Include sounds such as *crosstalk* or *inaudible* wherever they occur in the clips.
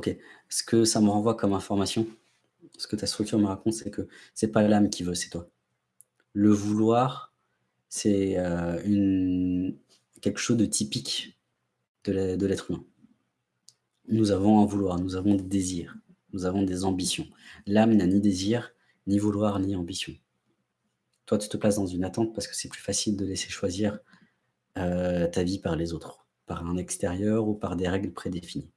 OK. Ce que ça me renvoie comme information, ce que ta structure me raconte, c'est que c'est pas l'âme qui veut, c'est toi. Le vouloir, c'est, une quelque chose de typique de l'ê de l'être humain. Nous avons un vouloir, nous avons des désirs, nous avons des ambitions. L'âme n'a ni désir, ni vouloir, ni ambition. Toi, tu te places dans une attente parce que c'est plus facile de laisser choisir, heu, ta vie par les autres, par un extérieur ou par des règles prédéfinies.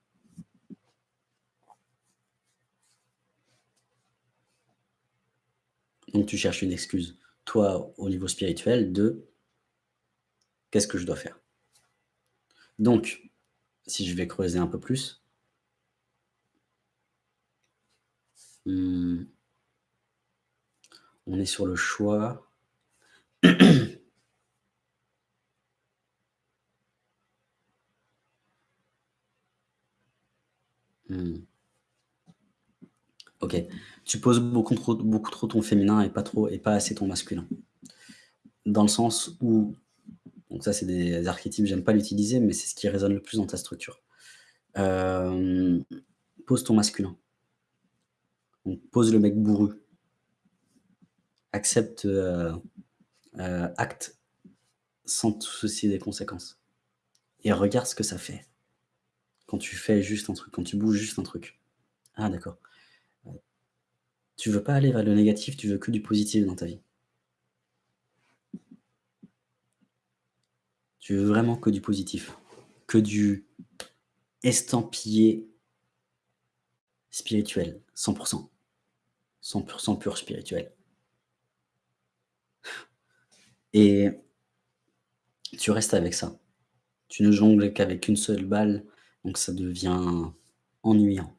Donc tu cherches une excuse, toi, au niveau spirituel de: «Qu'est-ce que je dois faire?» donc, si je vais creuser un peu plus mmh on est sur le choix. *clears throat* Mmh. OK. Tu poses beaucoup trop ton féminin et pas trop et pas assez ton masculin. Dans le sens où donc ça, c'est des archétypes, j'aime pas l'utiliser, mais c'est ce qui résonne le plus dans ta structure. Hem, pose ton masculin. Pose le mec bourru. Accepte, heu heu, acte sans te soucier des conséquences et regarde ce que ça fait quand tu fais juste un truc, quand tu bouges juste un truc. Ah d'accord. Tu veux pas aller vers le négatif, tu veux que du positif dans ta vie. Tu veux vraiment que du positif, que du estampillé spirituel, 100 %. 100 % pur spirituel. Et tu restes avec ça. Tu ne jongles qu'avec 1 seule balle, donc ça devient ennuyant.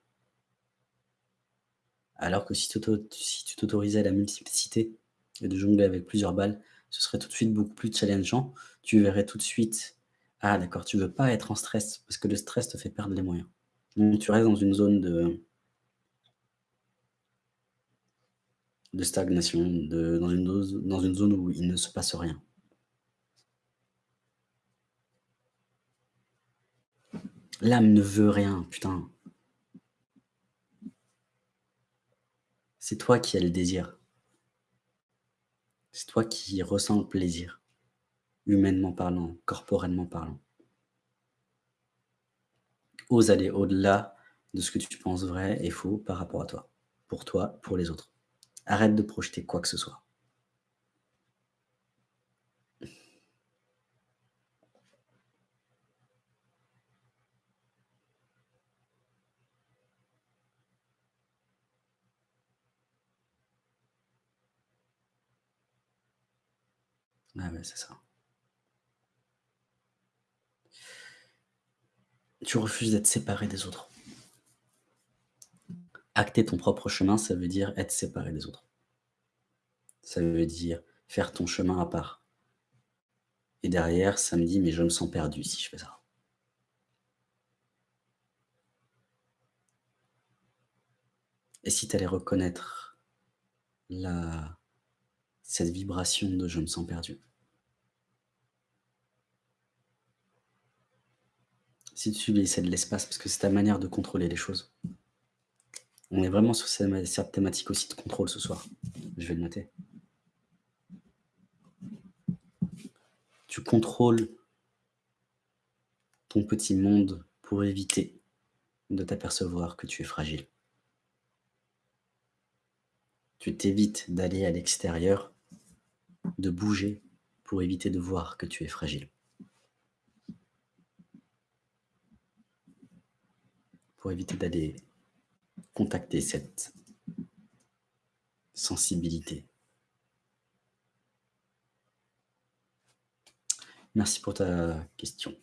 Alors que si t'auto si tu t'autorisais la multiplicité et de jongler avec plusieurs balles, ce serait tout de suite beaucoup plus challengeant. Tu verrais tout de suite: «Ah d'accord, tu veux pas être en stress parce que le stress te fait perdre les moyens». Donc tu restes dans une zone de stagnation, dans une zone où il ne se passe rien. L'âme ne veut rien, putain. C'est toi qui as le désir. C'est toi qui ressens le plaisir, humainement parlant, corporellement parlant. Ose aller au-delà de ce que tu penses vrai et faux par rapport à toi, pour toi, pour les autres. Arrête de projeter quoi que ce soit. Ah ouais, c'est ça. Tu refuses d'être séparé des autres. Acter ton propre chemin, ça veut dire être séparé des autres. Ça veut dire faire ton chemin à part. Et derrière, ça me dit: «Mais je me sens perdu si je fais ça». Et si tu allais reconnaître la cette vibration de: «Je me sens perdu». Si tu laissais de l'espace, parce que c'est ta manière de contrôler les choses. On est vraiment sur cette thématique aussi de contrôle ce soir. Je vais le noter. Tu contrôles ton petit monde pour éviter de t'apercevoir que tu es fragile. Tu t'évites d'aller à l'extérieur, de bouger pour éviter de voir que tu es fragile. Pour éviter d'aller contacter cette sensibilité. Merci pour ta question.